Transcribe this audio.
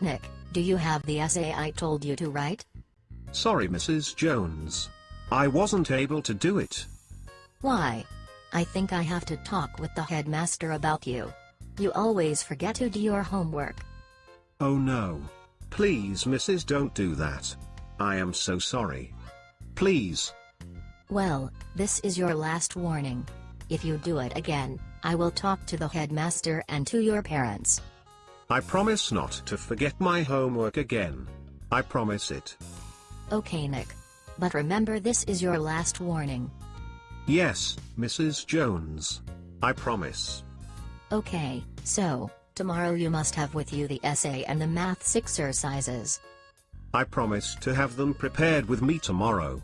Nick, do you have the essay I told you to write? Sorry Mrs. Jones. I wasn't able to do it. Why? I think I have to talk with the headmaster about you. You always forget to do your homework. Oh no. Please Mrs. don't do that. I am so sorry. Please. Well, this is your last warning. If you do it again, I will talk to the headmaster and to your parents. I promise not to forget my homework again. I promise it. Okay Nick. But remember this is your last warning. Yes, Mrs. Jones. I promise. Okay, so, tomorrow you must have with you the essay and the maths exercises. I promise to have them prepared with me tomorrow.